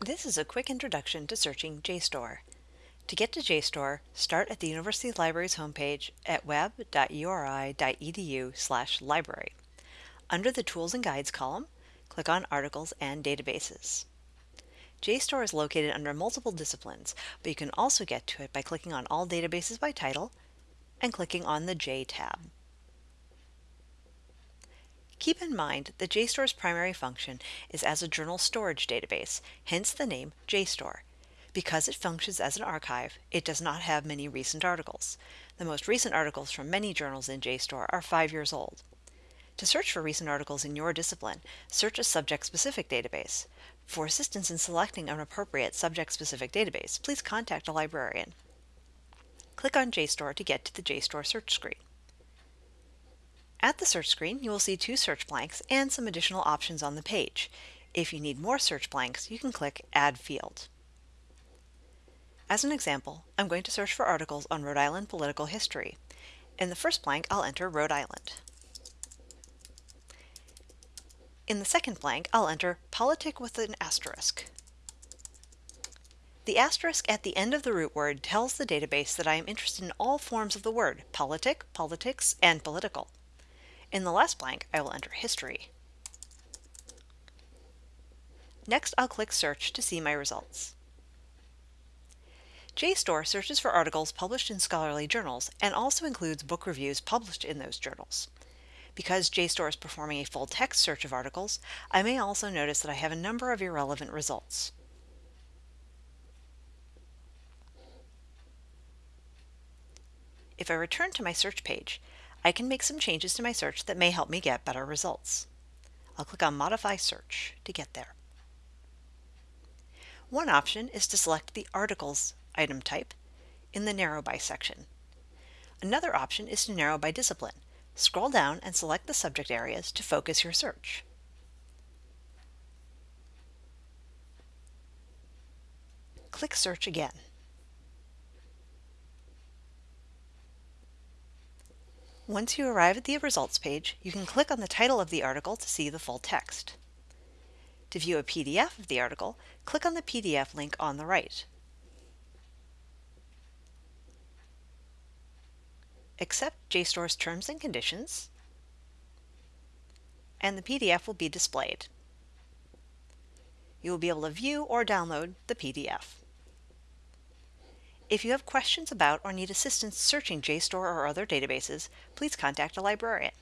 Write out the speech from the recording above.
This is a quick introduction to searching JSTOR. To get to JSTOR, start at the University Library's homepage at web.uri.edu library. Under the Tools and Guides column, click on Articles and Databases. JSTOR is located under multiple disciplines, but you can also get to it by clicking on All Databases by Title and clicking on the J tab. Keep in mind that JSTOR's primary function is as a journal storage database, hence the name JSTOR. Because it functions as an archive, it does not have many recent articles. The most recent articles from many journals in JSTOR are five years old. To search for recent articles in your discipline, search a subject-specific database. For assistance in selecting an appropriate subject-specific database, please contact a librarian. Click on JSTOR to get to the JSTOR search screen. At the search screen, you will see two search blanks and some additional options on the page. If you need more search blanks, you can click Add Field. As an example, I'm going to search for articles on Rhode Island political history. In the first blank, I'll enter Rhode Island. In the second blank, I'll enter politic with an asterisk. The asterisk at the end of the root word tells the database that I am interested in all forms of the word politic, politics, and political. In the last blank, I will enter history. Next, I'll click Search to see my results. JSTOR searches for articles published in scholarly journals and also includes book reviews published in those journals. Because JSTOR is performing a full text search of articles, I may also notice that I have a number of irrelevant results. If I return to my search page, I can make some changes to my search that may help me get better results. I'll click on Modify Search to get there. One option is to select the Articles item type in the Narrow By section. Another option is to narrow by discipline. Scroll down and select the subject areas to focus your search. Click Search again. Once you arrive at the results page, you can click on the title of the article to see the full text. To view a PDF of the article, click on the PDF link on the right. Accept JSTOR's terms and conditions, and the PDF will be displayed. You will be able to view or download the PDF. If you have questions about or need assistance searching JSTOR or other databases, please contact a librarian.